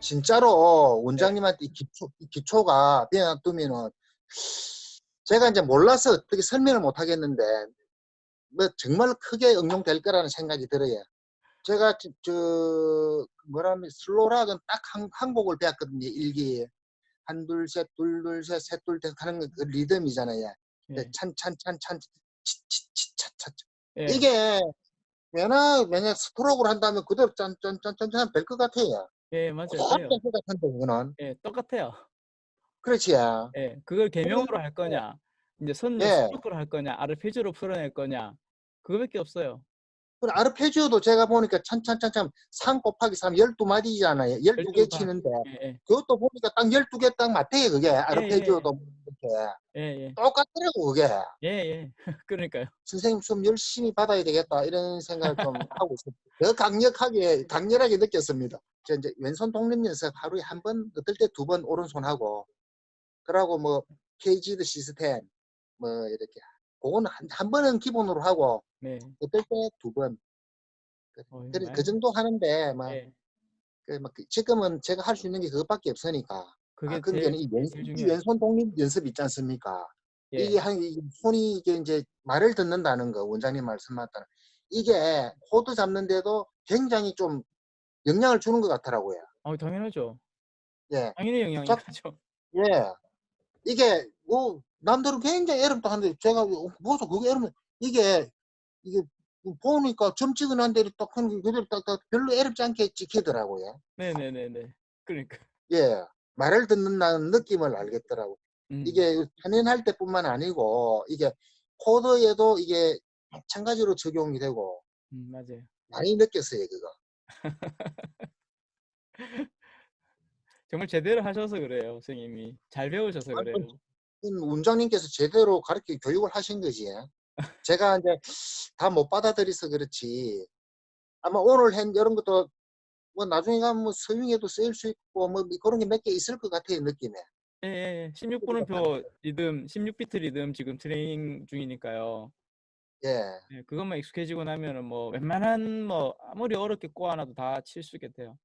진짜로 원장님한테 이 기초, 이 기초가 그냥 두면은 제가 이제 몰라서 어떻게 설명을 못 하겠는데 뭐 정말 크게 응용될 거라는 생각이 들어요. 제가 저, 저 뭐라면 슬로락은 딱 한 한 곡을 배웠거든요. 일기에 한 둘 셋 둘 둘 셋 셋 둘셋 하는 그 리듬이잖아요. 예. 찬찬찬찬 치치치차차 예. 이게 왜나 왜냐 스트로크를 한다면 그대로 짠짠짠짠짠 될 것 같아요. 예, 맞아요. 것 같은데 그거는 예, 똑같아요. 그렇지. 예, 그걸 개명으로 할 거냐, 이제 선을 예. 할 거냐, 아르페지오로 풀어낼 거냐, 그거밖에 없어요. 그 아르페지오도 제가 보니까 찬찬찬찬 3 곱하기 3 12마디잖아요. 12개 12 치는데 예, 예, 그것도 보니까 딱 12개 딱 맞대요 그게 아르페지오도 이렇게 예, 예, 똑같더라고 그게 예, 예. 그러니까요. 선생님 좀 열심히 받아야 되겠다 이런 생각을 좀 하고 있어요. 더 강력하게 강렬하게 느꼈습니다. 저 이제 왼손 독립 연습 하루에 한 번, 어떨 때 두 번 오른손 하고 그러고 뭐 케이지드 시스템 뭐 이렇게 그거는 한, 한 번은 기본으로 하고 네. 어떨 때 두 번. 그, 어, 많이- 그 정도 하는데 막 예, 그, 막 그- 지금은 제가 할 수 있는 게 그것밖에 없으니까. 그게 아, 그게 제일, 이, 왼, 제일 이 중요해요. 왼손 독립 연습 있지 않습니까? 예, 이게 한 이게 손이 이게 이제 말을 듣는다는 거 원장님 말씀 맞다는 이게 코드 잡는데도 굉장히 좀 영향을 주는 것 같더라고요. 어, 당연하죠. 예, 당연히 영향이 자- 가죠. 예. 이게 뭐 남들은 굉장히 애름도 하는데 제가 뭐서 그게 애름 이게 이게 보니까 점 찍어놓은 대로 딱 하는 게 그대로 딱 딱 별로 애롭지 않게 찍히더라고요. 네, 네, 네, 네. 그러니까. 예, 말을 듣는다는 느낌을 알겠더라고. 음, 이게 편연할 때뿐만 아니고 이게 코드에도 이게 마찬가지로 적용이 되고 음, 맞아요. 많이 느꼈어요 그거. 정말 제대로 하셔서 그래요, 선생님이. 잘 배우셔서 그래요. 원장님께서 제대로 가르쳐 교육을 하신 거지. 제가 이제 다 못 받아들여서 그렇지. 아마 오늘 한 이런 것도 뭐 나중에 가면 뭐 서빙에도 쓰일 수 있고 뭐 그런 게 몇 개 있을 것 같아요 느낌에. 예, 예, 16분음표 리듬, 16비트 리듬 지금 트레이닝 중이니까요. 예. 예, 그것만 익숙해지고 나면은 뭐 웬만한 뭐 아무리 어렵게 꼬아놔도 다 칠 수 있겠대요.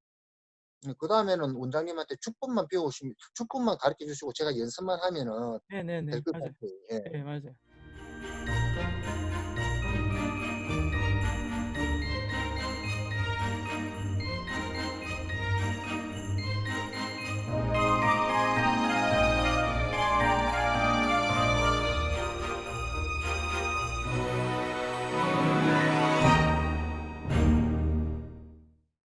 그 다음에는 원장님한테 축법만 배우시면 축법만 가르쳐 주시고 제가 연습만 하면은 네, 네, 네. 될 것. 같아요. 예. 예, 맞아요.